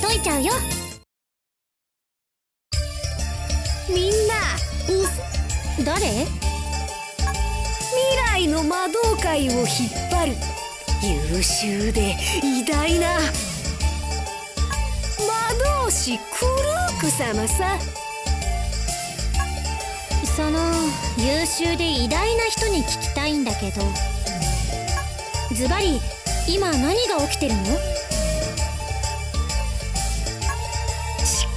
解いちゃうよ。みんな誰？未来の魔導界を引っ張る。優秀で偉大な。魔導士クルーク様さ。その優秀で偉大な人に聞きたいんだけど。ズバリ今何が起きてるの？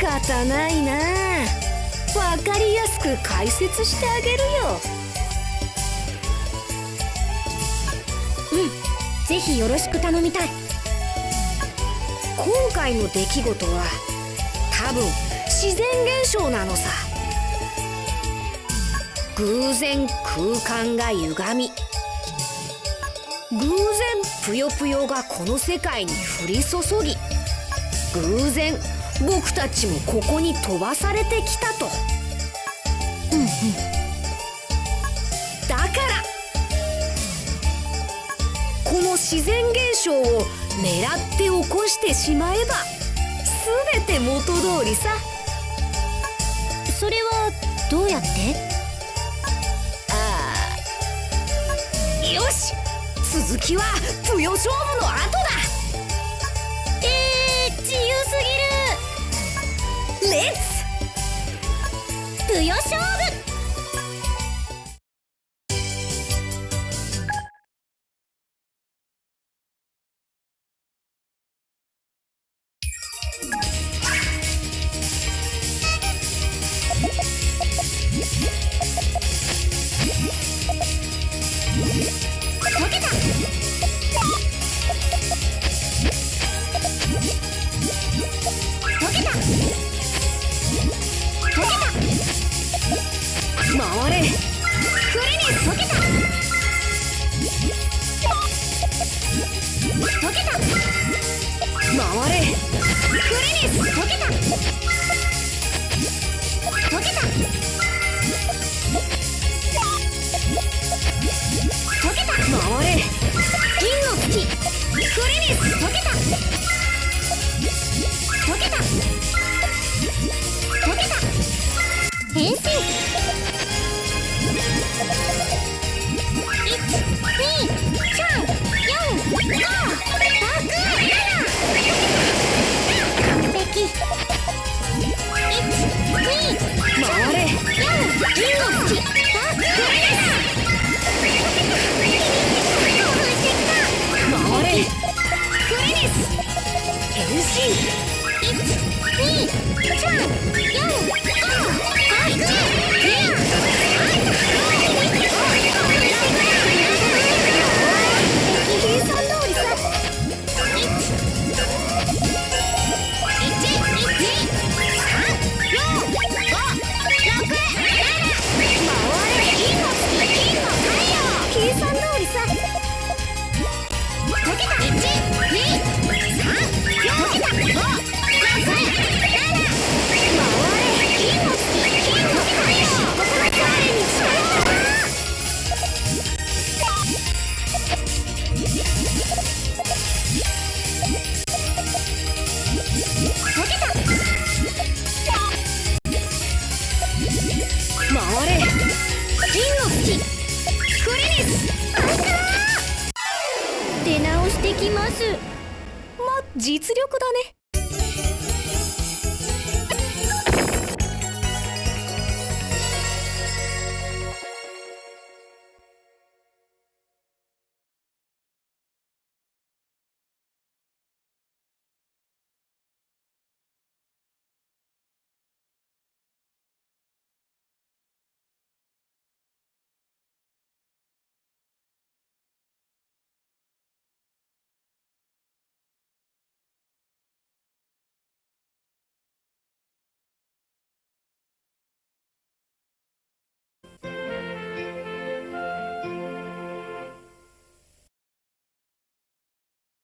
方ないな。わかりやすく解説してあげるよ。うん。ぜひよろしく頼みたい。今回の出来事は多分自然現象なのさ。偶然空間が歪み。偶然ぷよぷよがこの世界に降り注ぎ。偶然僕たちもここに飛ばされてきたと。うんうん。だからこの自然現象を狙って起こしてしまえば全て元通りさ。それはどうやって？ああ。よし。続きはぷよ勝負の後だレッぎるぷよ勝負解溶けた。回れ。クリニス溶けた。溶けた。れクリニス変身1 2 8番4出直してきます。ま実力だね。